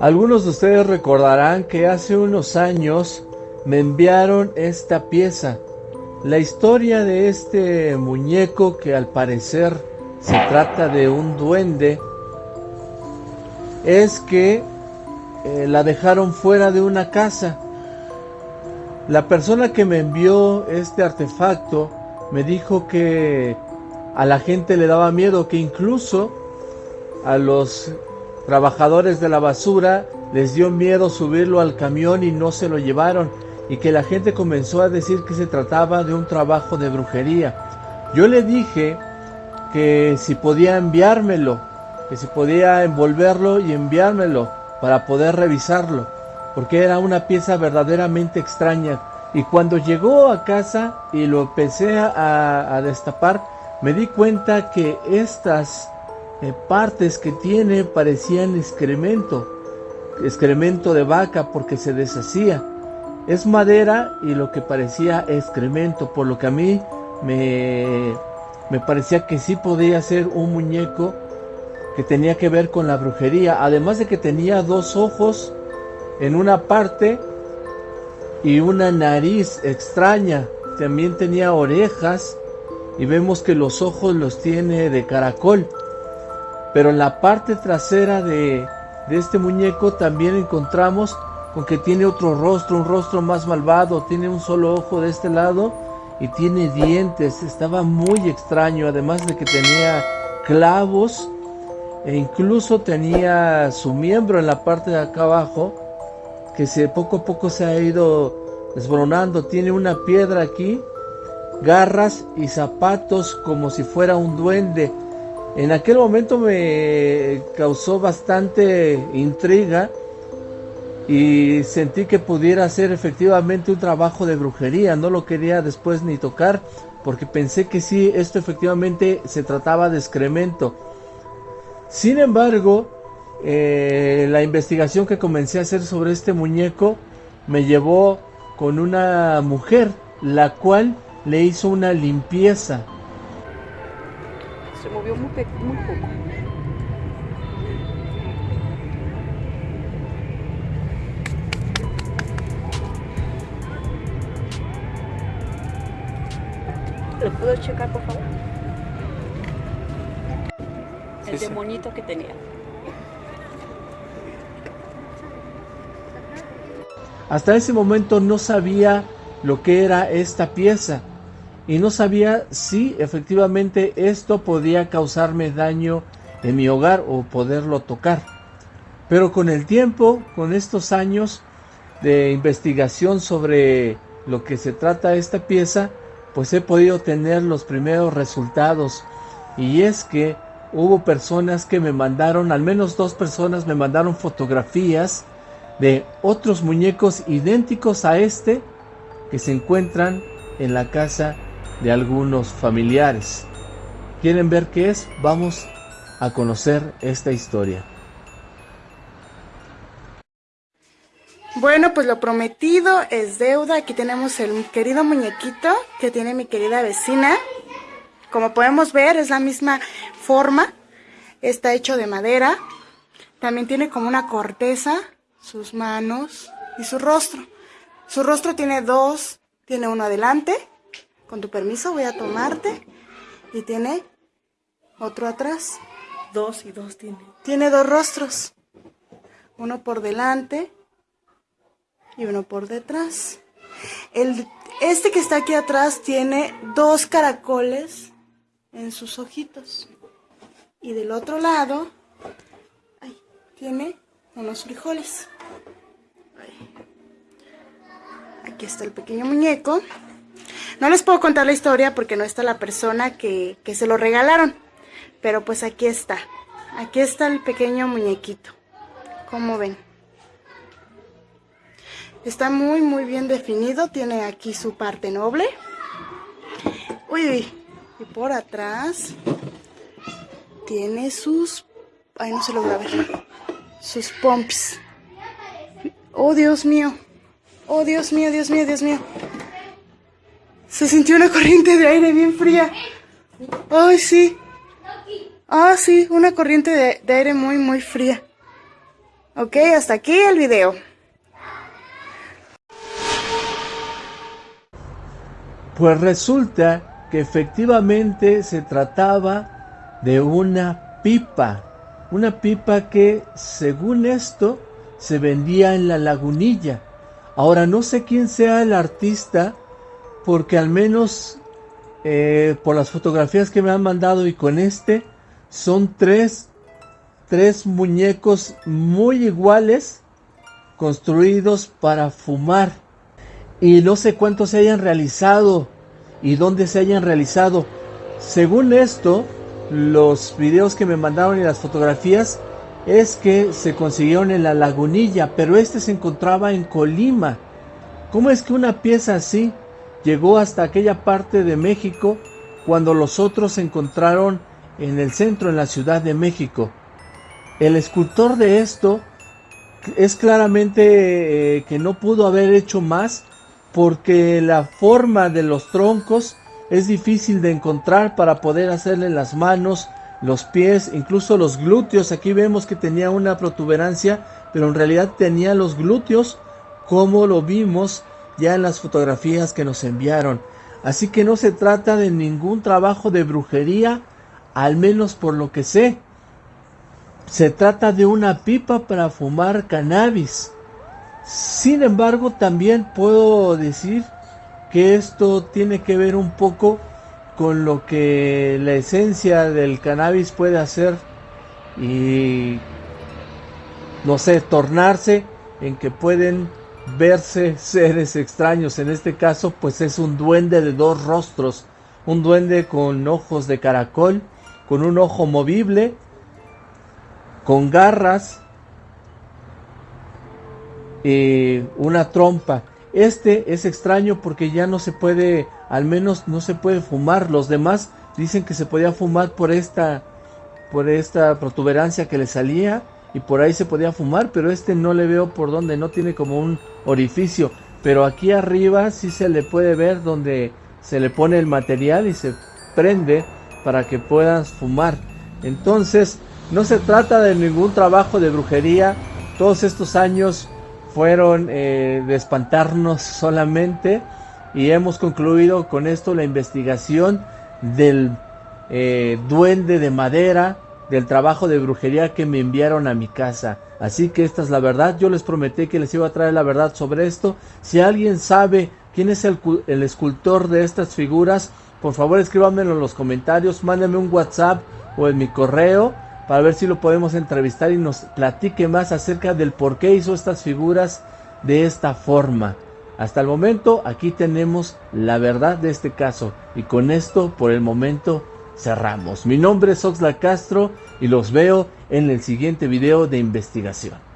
Algunos de ustedes recordarán que hace unos años me enviaron esta pieza. La historia de este muñeco que al parecer se trata de un duende es que eh, la dejaron fuera de una casa. La persona que me envió este artefacto me dijo que a la gente le daba miedo, que incluso a los trabajadores de la basura les dio miedo subirlo al camión y no se lo llevaron y que la gente comenzó a decir que se trataba de un trabajo de brujería. Yo le dije que si podía enviármelo, que si podía envolverlo y enviármelo para poder revisarlo, porque era una pieza verdaderamente extraña. Y cuando llegó a casa y lo empecé a, destapar, me di cuenta que estas eh, partes que tiene parecían excremento, excremento de vaca porque se deshacía. Es madera y lo que parecía excremento, por lo que a mí me, me parecía que sí podía ser un muñeco que tenía que ver con la brujería, además de que tenía dos ojos en una parte y una nariz extraña, también tenía orejas y vemos que los ojos los tiene de caracol, pero en la parte trasera de, de este muñeco también encontramos con que tiene otro rostro, un rostro más malvado, tiene un solo ojo de este lado y tiene dientes, estaba muy extraño, además de que tenía clavos e incluso tenía su miembro en la parte de acá abajo que se poco a poco se ha ido desboronando, tiene una piedra aquí, garras y zapatos como si fuera un duende. En aquel momento me causó bastante intriga y sentí que pudiera ser efectivamente un trabajo de brujería. No lo quería después ni tocar porque pensé que sí, esto efectivamente se trataba de excremento. Sin embargo, eh, la investigación que comencé a hacer sobre este muñeco me llevó con una mujer, la cual le hizo una limpieza. Movió muy, muy poco. ¿Lo puedo checar, por favor? El demonito que tenía. Hasta ese momento no sabía lo que era esta pieza y no sabía si efectivamente esto podía causarme daño en mi hogar o poderlo tocar. Pero con el tiempo, con estos años de investigación sobre lo que se trata esta pieza, pues he podido tener los primeros resultados. Y es que hubo personas que me mandaron, al menos dos personas me mandaron fotografías de otros muñecos idénticos a este que se encuentran en la casa de algunos familiares. ¿Quieren ver qué es? Vamos a conocer esta historia. Bueno, pues lo prometido es deuda. Aquí tenemos el querido muñequito que tiene mi querida vecina. Como podemos ver, es la misma forma. Está hecho de madera. También tiene como una corteza sus manos y su rostro. Su rostro tiene dos, tiene uno adelante. Con tu permiso voy a tomarte. Y tiene otro atrás. Dos y dos tiene. Tiene dos rostros. Uno por delante y uno por detrás. El, este que está aquí atrás tiene dos caracoles en sus ojitos. Y del otro lado tiene unos frijoles. Aquí está el pequeño muñeco. No les puedo contar la historia porque no está la persona que, que se lo regalaron. Pero pues aquí está. Aquí está el pequeño muñequito. ¿Cómo ven? Está muy, muy bien definido. Tiene aquí su parte noble. Uy, uy. Y por atrás tiene sus... Ay, no se logra ver sus pumps. Oh, Dios mío. Oh, Dios mío, Dios mío, Dios mío. Se sintió una corriente de aire bien fría. Ay, sí. Ah, sí, una corriente de, aire muy, muy fría. Ok, hasta aquí el video. Pues resulta que efectivamente se trataba de una pipa, una pipa que según esto se vendía en la lagunilla. Ahora no sé quién sea el artista porque al menos eh, por las fotografías que me han mandado y con este son tres, tres muñecos muy iguales construidos para fumar y no sé cuántos se hayan realizado y dónde se hayan realizado. Según esto, los videos que me mandaron y las fotografías es que se consiguieron en la lagunilla, pero este se encontraba en Colima. ¿Cómo es que una pieza así llegó hasta aquella parte de México cuando los otros se encontraron en el centro, en la Ciudad de México? El escultor de esto es claramente eh, que no pudo haber hecho más porque la forma de los troncos es difícil de encontrar para poder hacerle las manos, los pies, incluso los glúteos. Aquí vemos que tenía una protuberancia, pero en realidad tenía los glúteos como lo vimos ya en las fotografías que nos enviaron. Así que no se trata de ningún trabajo de brujería, al menos por lo que sé. Se trata de una pipa para fumar cannabis. Sin embargo, también puedo decir que esto tiene que ver un poco con lo que la esencia del cannabis puede hacer y no sé, tornarse en que pueden verse seres extraños. En este caso, pues es un duende de dos rostros, un duende con ojos de caracol, con un ojo movible, con garras y una trompa. Este es extraño porque ya no se puede, al menos no se puede fumar. Los demás dicen que se podía fumar por esta, por esta protuberancia que le salía y por ahí se podía fumar, pero este no le veo por donde, no tiene como un orificio. Pero aquí arriba sí se le puede ver donde se le pone el material y se prende para que puedas fumar. Entonces, no se trata de ningún trabajo de brujería. Todos estos años fueron eh, de espantarnos solamente y hemos concluido con esto la investigación del eh, duende de madera, del trabajo de brujería que me enviaron a mi casa. Así que esta es la verdad. Yo les prometí que les iba a traer la verdad sobre esto. Si alguien sabe quién es el, escultor de estas figuras, por favor escríbanmelo en los comentarios, mándenme un WhatsApp o en mi correo para ver si lo podemos entrevistar y nos platique más acerca del por qué hizo estas figuras de esta forma. Hasta el momento aquí tenemos la verdad de este caso y con esto por el momento cerramos. Mi nombre es Oxla Castro y los veo en el siguiente video de investigación.